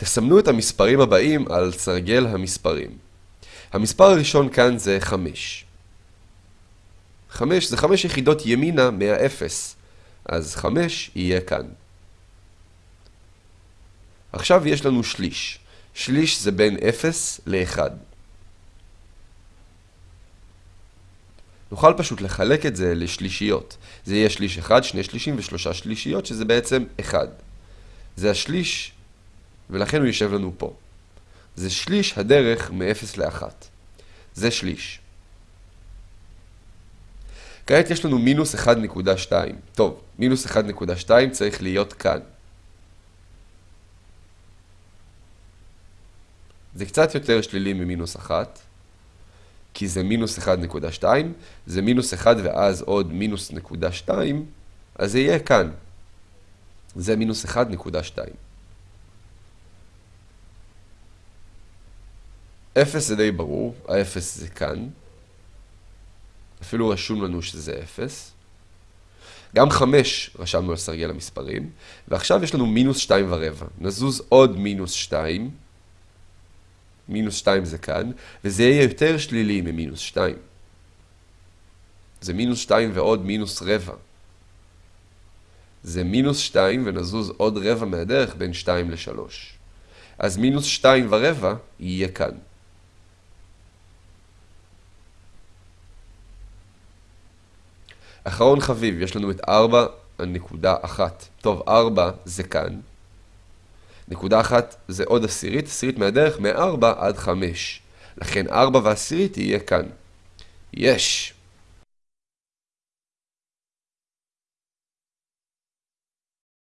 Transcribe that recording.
תסמנו את המספרים הבאים על סרגל המספרים. המספר הראשון כאן זה 5. 5 זה 5 יחידות ימינה מהאפס, אז 5 יהיה כאן. עכשיו יש לנו שליש. שליש זה בין 0 ל-1. נוכל פשוט לחלק את זה לשלישיות. זה יהיה שליש אחד, שני שלישים ושלושה שלישיות, שזה בעצם אחד. זה השליש, ולכן הוא יושב לנו פה. זה שליש הדרך מ-0 ל-1. זה שליש. כעת יש לנו מינוס 1.2. טוב, מינוס 1.2 צריך להיות כאן. זה קצת יותר שלילי ממינוס 1. כי זה מינוס 1.2, זה מינוס 1 ואז עוד מינוס נקודה 2, אז זה יהיה כאן. זה מינוס 1.2. 0 זה די ברור, ה-0 זה כאן. אפילו רשום לנו שזה 0. גם 5 רשמנו על סרגל המספרים, ועכשיו יש לנו מינוס 2 ורבע. נזוז עוד מינוס 2. מינוס 2 זה כאן, וזה יהיה יותר שלילי ממינוס 2. זה מינוס 2 ועוד מינוס רבע. זה מינוס 2 ונזוז עוד רבע מהדרך בין 2 ל-3. אז מינוס 2 ורבע יהיה כאן. אחרון חביב, יש לנו את 4.1. טוב, 4 זה כאן. נקודה אחת זה עוד עשירית, עשירית מהדרך מ-4 עד 5. לכן 4 ועשירית יהיה כאן. יש!